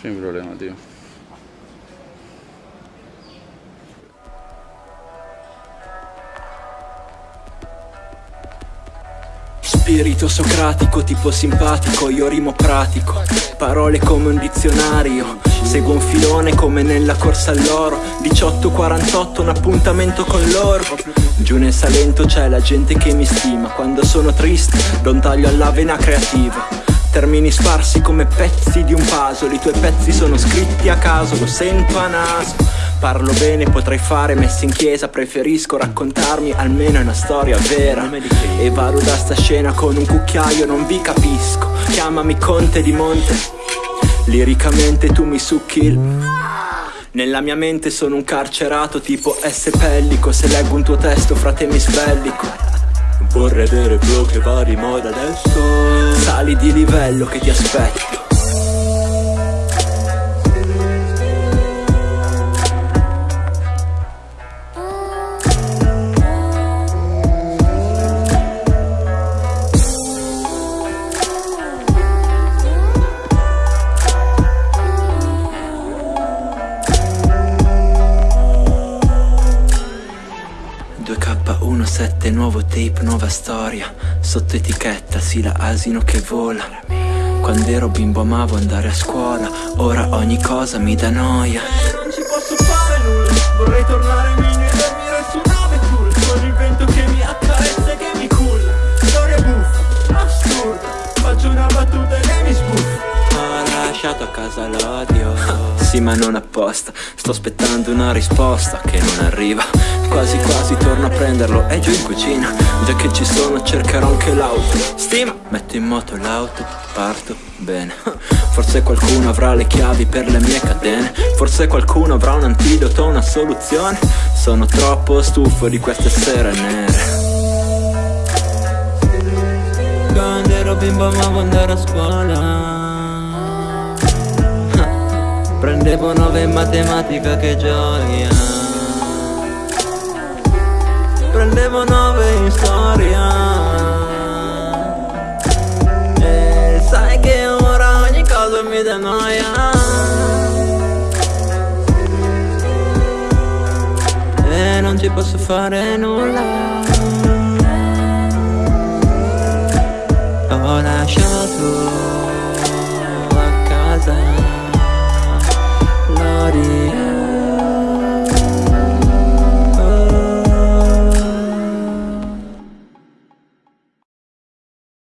Sin problema, tío. Spirito socratico, tipo simpatico, io rimo pratico. Parole come un dizionario Seguo un filone come nella corsa all'oro. 18.48 un appuntamento con loro Giù nel Salento c'è la gente che mi stima Quando sono triste do un taglio alla vena creativa Termini sparsi come pezzi di un puzzle I tuoi pezzi sono scritti a caso, lo sento a naso. Parlo bene, potrei fare messe in chiesa Preferisco raccontarmi almeno una storia vera. E vado da sta scena con un cucchiaio, non vi capisco. Chiamami Conte di Monte. Liricamente tu mi succhi il... Nella mia mente sono un carcerato tipo S. Pellico. Se leggo un tuo testo frate mi sbellico Vorrei avere flow che va di moda adesso. Sali di livello che ti aspetto 2K17 nuovo tape, nuova storia. Sotto etichetta, sì la asino che vola. Quando ero bimbo amavo andare a scuola. Ora ogni cosa mi dà noia casa l'odio. Sì ma non apposta. Sto aspettando una risposta che non arriva. Quasi quasi torno a prenderlo. È giù in cucina. Già che ci sono cercherò anche l'auto. Stima! Metto in moto l'auto Parto bene. Forse qualcuno avrà le chiavi per le mie catene. Forse qualcuno avrà un antidoto, una soluzione. Sono troppo stufo di queste sere nere. Quando ero bimbo amavo andare a scuola Prendevo nove in matematica che gioia. Prendevo nove in storia. E sai che ora ogni cosa mi dà noia. E non ci posso fare nulla